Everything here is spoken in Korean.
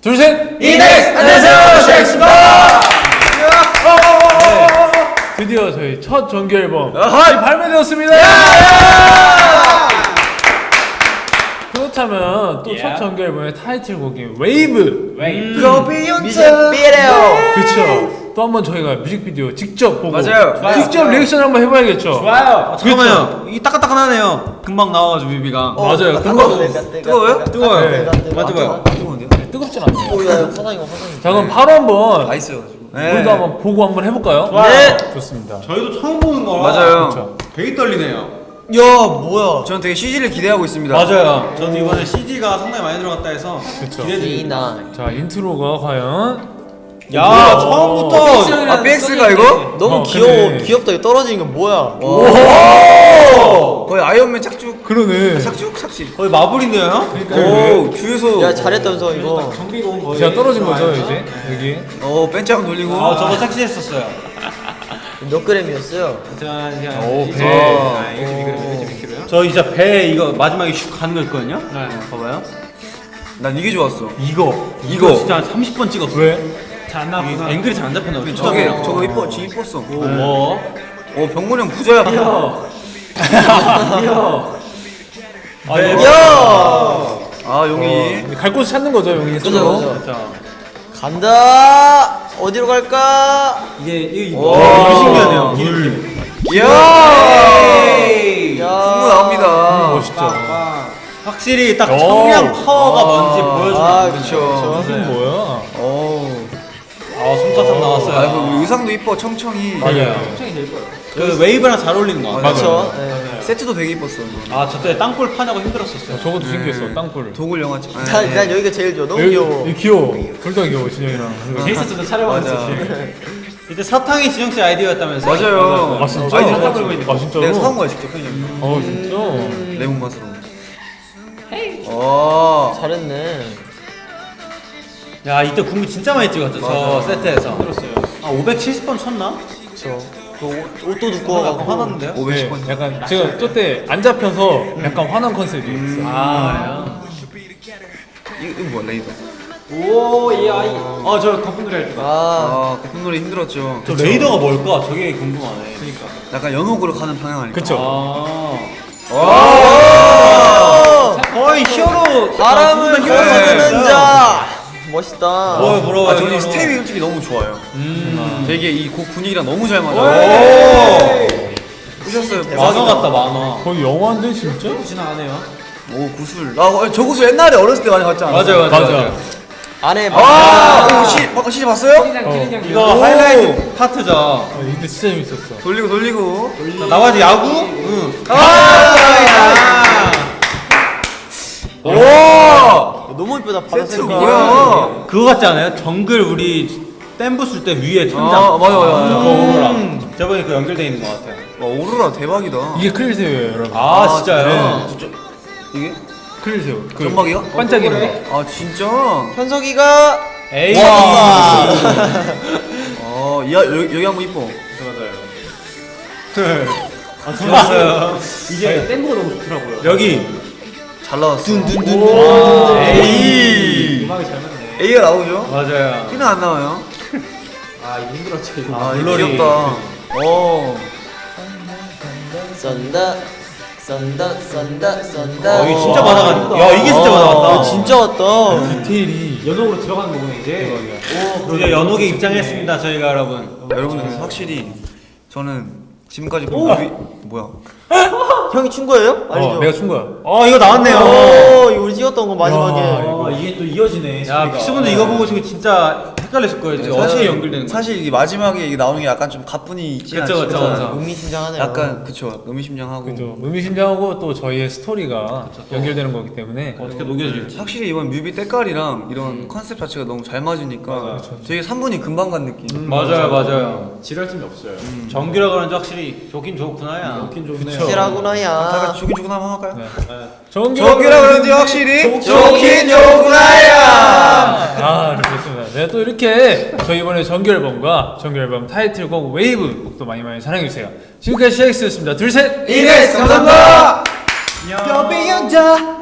둘, 셋! 이넥스! 안녕하세요, 셰익스입니다! 드디어 저희 첫 정규 앨범 아하이! 발매되었습니다! 그렇다면 또 첫 정규 앨범의 타이틀곡인 웨이브! 뮤직비디오! 그쵸. 또 한번 저희가 뮤직비디오 직접 보고 맞아요. 좋아요. 직접 리액션 한번 해봐야겠죠? 좋아요! 잠깐만요. 이 따끈따끈하네요. 금방 나와가지고 뮤비가. 맞아요. 뜨거워요? 뜨거워요. 네. 맞아봐요. 뜨겁진 않네요. 오야 화상이고 화상이 자 그럼 바로 한번 있어가지고. 우리도 한번 보고 한번 해볼까요? 네. 좋습니다. 저희도 처음 보는 거라 맞아요. 그쵸. 되게 떨리네요. 야 뭐야 저는 되게 CG를 기대하고 있습니다. 맞아요. 저도 이번에 CG가 상당히 많이 들어갔다 해서 그쵸. 이나 자 인트로가 과연 야 뭐야? 처음부터 아, BX가 이거? 너무 어, 귀여워 근데- 귀엽다 이거 떨어지는 건 뭐야 거의 아이언맨 착죽. 그러네. 착죽? 착시. 거의 마블인데요? 오, 주유소. 야 잘했다면서 이거 정비가 온 거예요. 제가 떨어진 거죠 이제 여기. 어, 벤치하고 돌리고. 아 저거 삭제했었어요. 몇 그램이었어요? 오, 이제 배. 아, 이거 좀 미끄러워, 이거 좀 미끄러워요? 저 이제 배 이거 마지막에 슉 가는 거 있거든요. 네. 봐봐요. 난 이게 좋았어. 이거 이거. 진짜 한 30번 찍었어. 왜? 잘안 나왔구나. 앵글이 잘 안 잡혔나 보다. 저게, 저거 이뻐, 진 이뻤어. 뭐? 어, 병문이 형 부자야. 아, 네. 야 아, 용이. 갈 곳을 찾는 거죠 용이 그죠 스스로. 간다 어디로 갈까 이게 이게 신기하네요. 물. 이야! 야 풍무 나옵니다. 멋있죠. 확실히 딱 오. 청량 파워가 뭔지 보여주는 아 거죠. 그쵸 이게 뭐야? 오. 아, 손바닥 나왔어요. 아, 그 의상도 이뻐, 청청이. 맞아요. 그 Wave랑 잘 어울리는 거 같아요. 그쵸 네. 세트도 되게 이뻤어. 아, 저때 땅굴 파냐고 힘들었었어요. 저것도 신기했어 땅굴. 도굴 영화지. 아, 난, 난 여기가 제일 좋아 너무 여기- 귀여워 귀여워. 둘다 귀여워 진영이랑. 촬영하고 맞아. 있었지. 이때 사탕이 진영 씨 아이디어였다면서요? 맞아요. 아 진짜? 아이들 아, 끌고 있는 거. 아 진짜로? 내가 사온 거야, 직접 편의점. 어 진짜? 레몬 맛으로. 어. 잘했네 야, 이때 공부 진짜 많이 찍었죠. 저 세트에서. 들었어요. 아, 570번 쳤나? 그쵸 그 옷, 옷도 약간 두꺼워갖고 화났는데요? 510번. 네, 약간 제가 저때 안 잡혀서 약간 화난 컨셉이 있어. 아, 이거, 이거 뭐야, 레이더. 그래요? 오, 이 아이. 아, 저 거품놀이 할 때. 아 아, 거품놀이 힘들었죠. 저 레이더가 뭘까? 저게 궁금하네. 그니까. 약간 연옥으로 가는 방향 아닐까? 그쵸? 아. 어! 거의 히어로. 바람을 아, 벗어드는 자 멋있다 뭐야, 부러워요. 아, 저는. 스텝이 솔직히 너무 좋아요. 음. 되게 이 곡 분위기랑 너무 잘 맞아요. 오! 보셨어요? 만화 같다, 만화. 거의 영화인데 진짜? 지나가네요. 오, 구슬. 아, 어, 저 구슬 옛날에 어렸을 때 많이 봤지 않았어요? 맞아요, 맞아요. 맞아. 맞아요. 안에 아, 오, 시, 어, 시 봤어요? 어. 이거 하이라이트 파트죠. 아, 이때 진짜 재밌었어. 돌리고 돌리고. 자, 나머지 야구? 응. 아! 오! 너무 이쁘다 세트 파란색 뭐야? 그거 같지 않아요? 정글 우리 댐부 쓸 때 위에 천장. 아, 맞아, 맞아, 맞아. 그거 오로라. 저번에 그 연결돼 있는 것 같아요. 와, 오로라 대박이다. 이게 크릴새우예요 여러분. 아, 진짜요? 진짜. 이게? 크릴새우. 그 점막이요? 반짝이는 거. 아, 진짜? 현석이가 에이. 와 어, 야, 여기, 여기 한번 이뻐. 아, 좋았어요. 이게 댐부가 너무 좋더라고요. 여기. 잘 나왔어. 에이. 음악이 잘 맞네. A가 나오죠? 맞아요. B는 안 나와요. 아, 아, 이거 물놀이. 귀엽다. 어. 쏜다 쏜다 쏜다 쏜다 어, 이게 진짜 많아가지고. 야, 이게 진짜 많아갔다. 아, 진짜 왔다 디테일이 연옥으로 들어가는 거구나, 이제. 오, 이제 연옥에 입장했습니다, 저희가 여러분. 여러분 들 확실히 저는 지금까지 본 뮤비 뭐야? 형이 춘 거예요? 아니죠? 어, 내가 춘 거야. 어, 이거 나왔네요. 오 이거 우리 찍었던 거 마지막에 야, 아, 이게 또 이어지네. 야, 픽스분들 이거 보고 지금 진짜 헷갈렸을 거예요. 지금 어떻게 연결되는 거야? 사실 이게 마지막에 이게 나오는 게 약간 좀 가뿐히 있지 그쵸, 그쵸? 그쵸. 의미심장하네요 약간 그쵸 의미심장하고 그죠. 의미심장하고 또 저희의 스토리가 연결되는 거기 때문에 어떻게 녹여질지. 확실히 이번 뮤비 때깔이랑 이런 컨셉 자체가 너무 잘 맞으니까 되게 3분이 금방 간 느낌 맞아요, 맞아요. 지랄 틈이 없어요. 정규라 그런지 확실히 좋긴 좋구나야. 좋긴 좋네요. 그쵸. 다 실하구나야 같이 조긴 조긴 한번 할까요? 정규 저기라 그런지 확실히 좋긴 좋구나 동나야! 아, 좋습니다. 네, 또 이렇게 저희 이번에 정규앨범과 정규앨범 타이틀곡 웨이브 곡도 많이 많이 사랑해주세요. 지금까지 CIX였습니다. 둘, 셋! 이네스! 감사합니다! 여비여자